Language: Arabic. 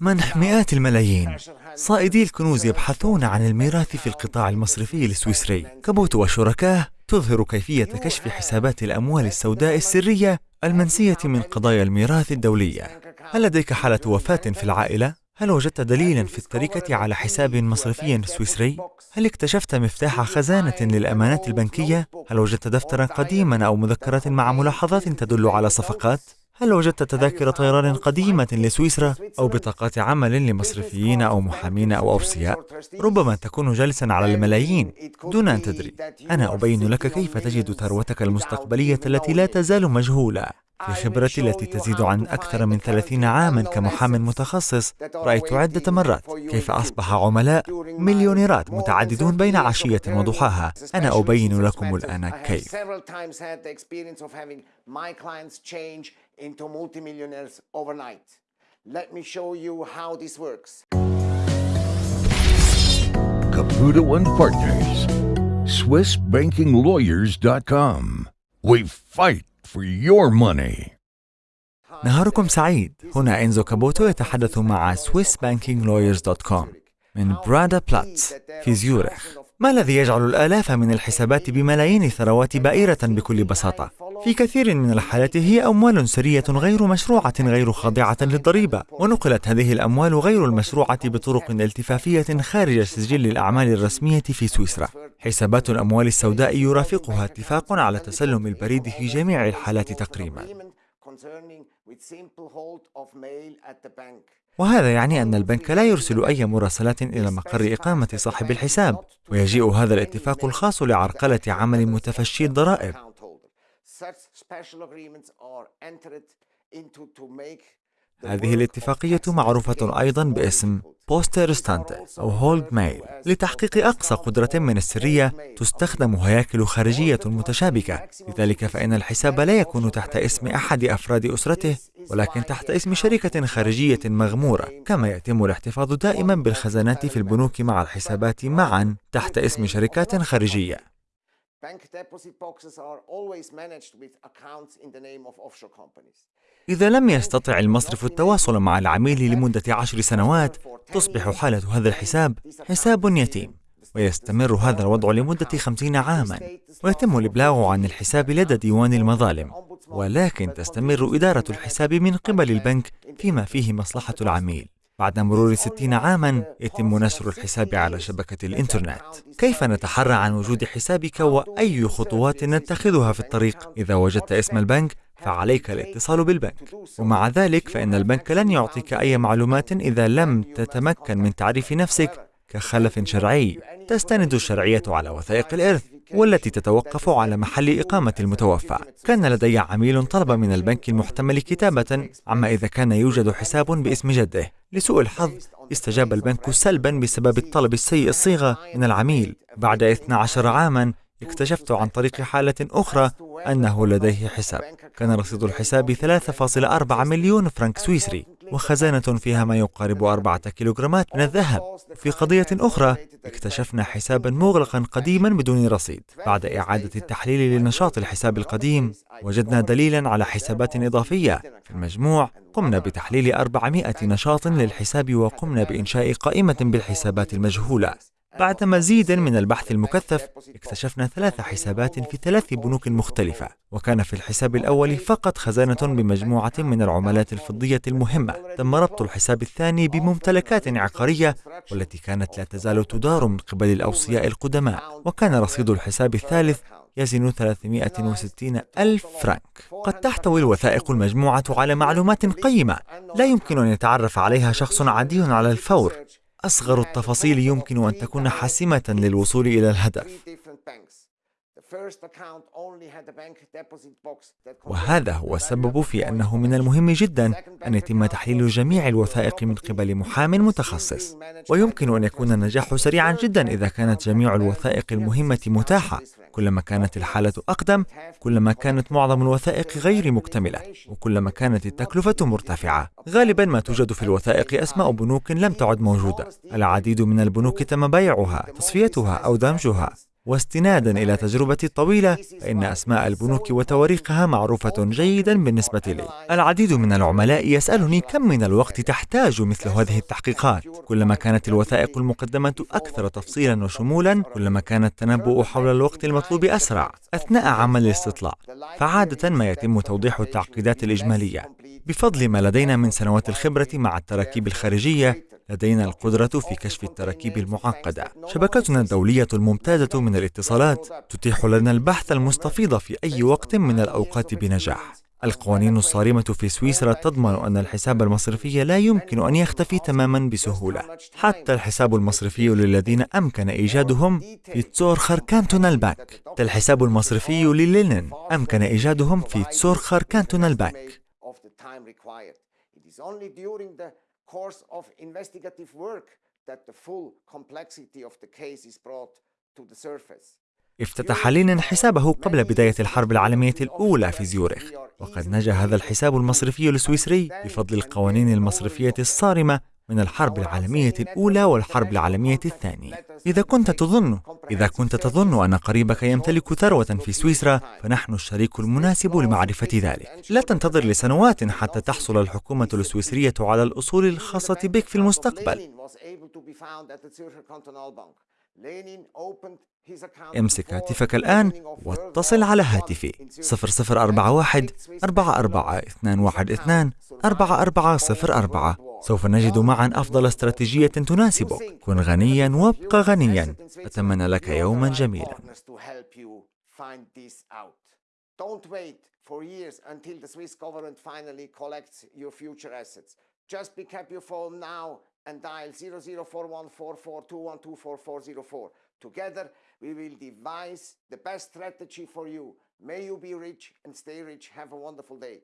منح مئات الملايين. صائدي الكنوز يبحثون عن الميراث في القطاع المصرفي السويسري. كابوتو وشركاه تظهر كيفية كشف حسابات الأموال السوداء السرية المنسية من قضايا الميراث الدولية. هل لديك حالة وفاة في العائلة؟ هل وجدت دليلا في التركة على حساب مصرفي سويسري؟ هل اكتشفت مفتاح خزانة للأمانات البنكية؟ هل وجدت دفترا قديما أو مذكرات مع ملاحظات تدل على صفقات؟ هل وجدت تذاكر طيران قديمة لسويسرا؟ أو بطاقات عمل لمصرفيين أو محامين أو أوصياء؟ ربما تكون جالسا على الملايين دون أن تدري. أنا أبين لك كيف تجد ثروتك المستقبلية التي لا تزال مجهولة. في خبرتي التي تزيد عن أكثر من ثلاثين عاما كمحام متخصص رأيت عدة مرات كيف أصبح عملاء مليونيرات متعددون بين عشية وضحاها. أنا أبين لكم الآن كيف. Caputo and Partners, SwissBankingLawyers.com. We fight for your money. نهاركم سعيد هنا إنزو كابوتو يتحدث مع SwissBankingLawyers.com من برادا بلاتس في زيورخ ما الذي يجعل الآلاف من الحسابات بملايين الثروات بائرة بكل بساطة؟ في كثير من الحالات هي أموال سرية غير مشروعة غير خاضعة للضريبة. ونقلت هذه الأموال غير المشروعة بطرق التفافية خارج سجل الأعمال الرسمية في سويسرا. حسابات الأموال السوداء يرافقها اتفاق على تسلم البريد في جميع الحالات تقريبا. وهذا يعني أن البنك لا يرسل أي مراسلات إلى مقر إقامة صاحب الحساب ويجيء هذا الاتفاق الخاص لعرقلة عمل متفشي الضرائب. هذه الاتفاقية معروفة أيضا باسم بوستر ستانت أو هولد ميل لتحقيق أقصى قدرة من السرية تستخدم هياكل خارجية متشابكة. لذلك فإن الحساب لا يكون تحت اسم أحد أفراد أسرته ولكن تحت اسم شركة خارجية مغمورة كما يتم الاحتفاظ دائما بالخزانات في البنوك مع الحسابات معا تحت اسم شركات خارجية. إذا لم يستطع المصرف التواصل مع العميل لمدة عشر سنوات تصبح حالة هذا الحساب حساب يتيم ويستمر هذا الوضع لمدة خمسين عاما ويتم الإبلاغ عن الحساب لدى ديوان المظالم ولكن تستمر إدارة الحساب من قبل البنك فيما فيه مصلحة العميل. بعد مرور ستين عاما يتم نشر الحساب على شبكة الإنترنت. كيف نتحرى عن وجود حسابك وأي خطوات نتخذها في الطريق؟ إذا وجدت اسم البنك فعليك الاتصال بالبنك. ومع ذلك فإن البنك لن يعطيك أي معلومات إذا لم تتمكن من تعريف نفسك كخلف شرعي. تستند الشرعية على وثائق الإرث. والتي تتوقف على محل إقامة المتوفى. كان لدي عميل طلب من البنك المحتمل كتابة عما إذا كان يوجد حساب باسم جده. لسوء الحظ استجاب البنك سلبا بسبب الطلب السيء الصيغة من العميل. بعد 12 عاما اكتشفت عن طريق حالة أخرى أنه لديه حساب. كان رصيد الحساب 3.4 مليون فرنك سويسري. وخزانة فيها ما يقارب أربعة كيلوغرامات من الذهب. في قضية أخرى اكتشفنا حسابا مغلقا قديما بدون رصيد. بعد إعادة التحليل لنشاط الحساب القديم وجدنا دليلا على حسابات إضافية. في المجموع قمنا بتحليل 400 نشاط للحساب وقمنا بإنشاء قائمة بالحسابات المجهولة. بعد مزيد من البحث المكثف اكتشفنا ثلاث حسابات في ثلاث بنوك مختلفة وكان في الحساب الأول فقط خزانة بمجموعة من العملات الفضية المهمة. تم ربط الحساب الثاني بممتلكات عقارية والتي كانت لا تزال تدار من قبل الأوصياء القدماء. وكان رصيد الحساب الثالث يزن 360 ألف فرنك قد تحتوي الوثائق المجموعة على معلومات قيمة لا يمكن أن يتعرف عليها شخص عادي على الفور. أصغر التفاصيل يمكن أن تكون حاسمة للوصول إلى الهدف. وهذا هو السبب في أنه من المهم جدا أن يتم تحليل جميع الوثائق من قبل محام متخصص. ويمكن أن يكون النجاح سريعا جدا إذا كانت جميع الوثائق المهمة متاحة. كلما كانت الحالة أقدم كلما كانت معظم الوثائق غير مكتملة. وكلما كانت التكلفة مرتفعة. غالبا ما توجد في الوثائق أسماء بنوك لم تعد موجودة. العديد من البنوك تم بيعها تصفيتها أو دمجها. واستنادا إلى تجربتي الطويلة فإن أسماء البنوك وتواريخها معروفة جيدا بالنسبة لي. العديد من العملاء يسألني كم من الوقت تحتاج مثل هذه التحقيقات. كلما كانت الوثائق المقدمة أكثر تفصيلا وشمولا كلما كان التنبؤ حول الوقت المطلوب أسرع أثناء عمل الاستطلاع. فعادة ما يتم توضيح التعقيدات الإجمالية. بفضل ما لدينا من سنوات الخبرة مع التراكيب الخارجية لدينا القدرة في كشف التراكيب المعقدة. شبكتنا الدولية الممتازة من الاتصالات تتيح لنا البحث المستفيض في أي وقت من الأوقات بنجاح. القوانين الصارمة في سويسرا تضمن أن الحساب المصرفي لا يمكن أن يختفي تماما بسهولة. حتى الحساب المصرفي للذين أمكن إيجادهم في تسورخر كانتونال بانك الحساب المصرفي للينين أمكن إيجادهم في تسورخر كانتونال بانك course of investigative work that the full complexity of the case is brought to the surface. افتتح لينين حسابه قبل بداية الحرب العالمية الأولى في زيورخ وقد نجا هذا الحساب المصرفي السويسري بفضل القوانين المصرفية الصارمة من الحرب العالمية الأولى والحرب العالمية الثانية. إذا كنت تظن إذا كنت تظن أن قريبك يمتلك ثروة في سويسرا فنحن الشريك المناسب لمعرفة ذلك. لا تنتظر لسنوات حتى تحصل الحكومة السويسرية على الأصول الخاصة بك في المستقبل. امسك هاتفك الآن واتصل على هاتفي. 0041 44 4404 سوف نجد معا أفضل استراتيجية تناسبك كن غنيا وابق غنيا أتمنى لك يوما جميلا Don't wait for years until the Swiss government finally collects your future assets. Just pick up your phone now and dial 00414421244404. Together, we will devise the best strategy for you. May you be rich and stay rich. Have a wonderful day.